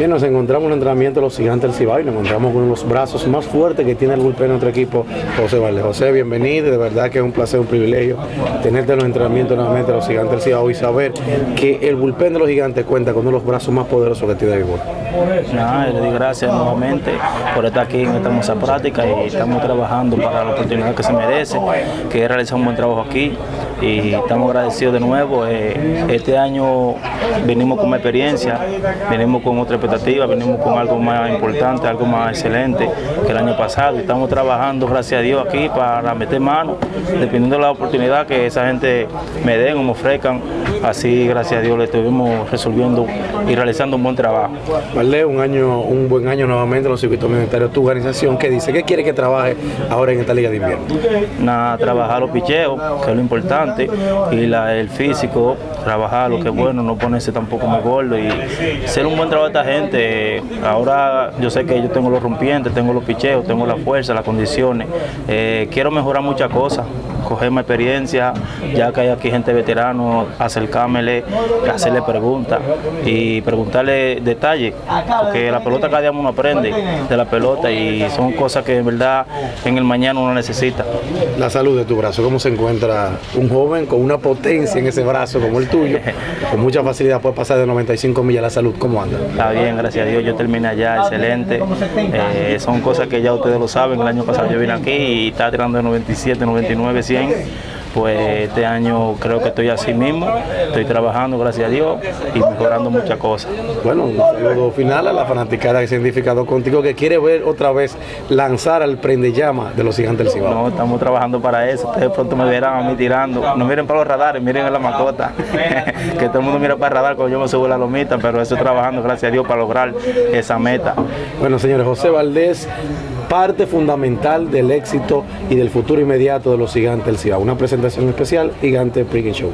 Bien, nos encontramos en el entrenamiento de los gigantes del Cibao y nos encontramos con los brazos más fuertes que tiene el bullpen de nuestro equipo, José Valdés. José, bienvenido, de verdad que es un placer, un privilegio tenerte en los entrenamientos nuevamente de los gigantes del Cibao y saber que el bullpen de los gigantes cuenta con uno de los brazos más poderosos que tiene el béisbol. Nada, le doy gracias nuevamente por estar aquí en esta hermosa práctica y estamos trabajando para la oportunidad que se merece, que realizar un buen trabajo aquí y estamos agradecidos de nuevo. Eh, este año venimos con más experiencia, venimos con otra expectativa, venimos con algo más importante, algo más excelente que el año pasado. Estamos trabajando, gracias a Dios, aquí para meter mano, dependiendo de la oportunidad que esa gente me den o me ofrezcan. Así, gracias a Dios, le estuvimos resolviendo y realizando un buen trabajo. Vale, un año, un buen año nuevamente en los circuitos universitarios. Tu organización, ¿qué dice? ¿Qué quiere que trabaje ahora en esta liga de invierno? Nada, trabajar los picheos, que es lo importante, y la, el físico, trabajar lo que es bueno, no ponerse tampoco muy gordo y ser un buen trabajo de esta gente. Ahora yo sé que yo tengo los rompientes, tengo los picheos, tengo la fuerza, las condiciones. Eh, quiero mejorar muchas cosas, coger más experiencia, ya que hay aquí gente veterano, acercármele, hacerle preguntas y preguntarle detalles, porque la pelota cada día uno aprende de la pelota y son cosas que en verdad en el mañana uno necesita. La salud de tu brazo, ¿cómo se encuentra un joven con una potencia en ese brazo como el tuyo? Con mucha facilidad puede pasar de 95 millas la salud, ¿cómo anda? Está bien, gracias a Dios, yo terminé allá, excelente. Eh, son cosas que ya ustedes lo saben, el año pasado yo vine aquí y estaba tirando de 97, 99, 100 pues este año creo que estoy así mismo, estoy trabajando, gracias a Dios, y mejorando muchas cosas. Bueno, un saludo final a la fanaticada que se ha identificado contigo, que quiere ver otra vez lanzar al prende llama de los gigantes del Cibao. No, estamos trabajando para eso, ustedes pronto me verán a mí tirando, no miren para los radares, miren a la mascota, que todo el mundo mira para el radar cuando yo me subo la lomita, pero estoy trabajando, gracias a Dios, para lograr esa meta. Bueno, señores, José Valdés, parte fundamental del éxito y del futuro inmediato de los gigantes del Cibao. Una presentación especial, Gigante Pregame Show.